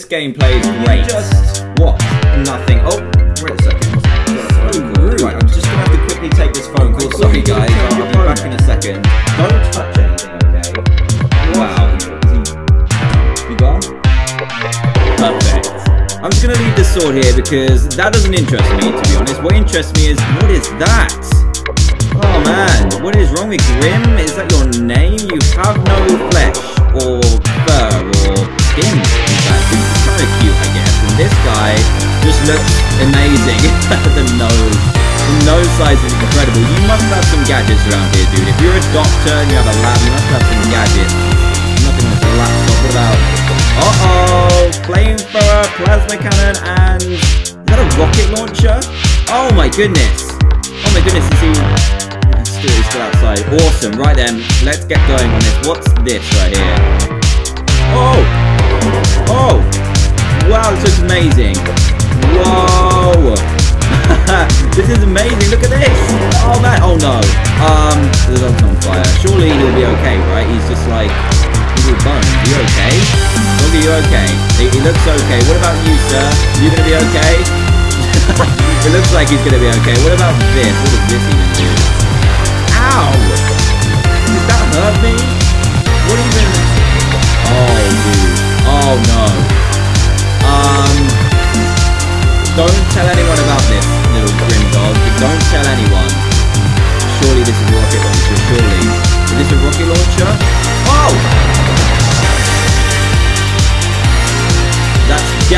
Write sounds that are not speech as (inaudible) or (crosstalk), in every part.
This gameplay is great. Just What? Nothing. Oh, wait a second. Right, I'm just gonna have to quickly take this phone call. Sorry, guys. I'll be back in a second. don't touch anything, okay? Wow. You gone? Perfect. I'm just gonna leave this sword here because that doesn't interest me, to be honest. What interests me is what is that? Oh man, what is wrong with Grim? Is that your name? You have no flesh looks amazing. (laughs) the nose. The nose size is incredible. You must have some gadgets around here, dude. If you're a doctor and you have a lab, you must have some gadgets. Nothing on this laptop. What about? Uh-oh! Flamethrower, plasma cannon, and is that a rocket launcher? Oh my goodness! Oh my goodness! Is he? Still, still outside. Awesome. Right then, let's get going on this. What's this right here? Oh! This is amazing. Look at this. Oh man. Oh no. Um, the dog's on fire. Surely he'll be okay, right? He's just like he's all bone. Are you okay? Dog, are you okay? He, he looks okay. What about you, sir? You gonna be okay? (laughs) it looks like he's gonna be okay. What about this? What does this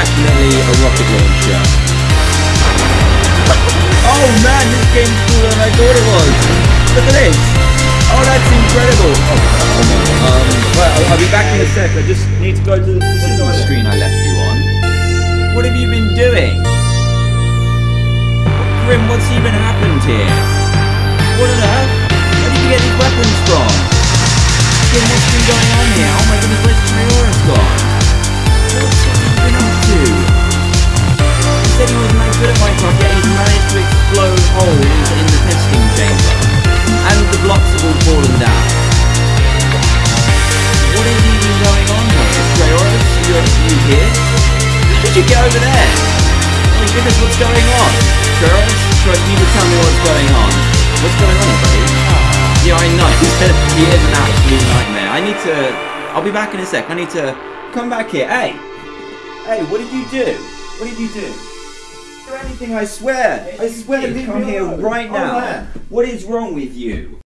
definitely a rocket launcher. Oh man, this game's cooler than I thought it was. Look at this. Oh, that's incredible. Oh, um, well, I'll, be back in a sec. I just need to go to the, this is the screen I left you on. What have you been doing? Grim, what's even happened here? What on earth? Where did you get these weapons from? Grim, what's been going on here? Oh my goodness, where's Triora's did you get over there? Oh my goodness, what's going on? Traoris, Troy, you need to tell me what's going on. What's going on, buddy? Yeah, I know. he is an absolute nightmare. I need to... I'll be back in a sec. I need to come back here. Hey! Hey, what did you do? What did you do? Do anything, I swear. I swear, Leave come me here right now. What is wrong with you?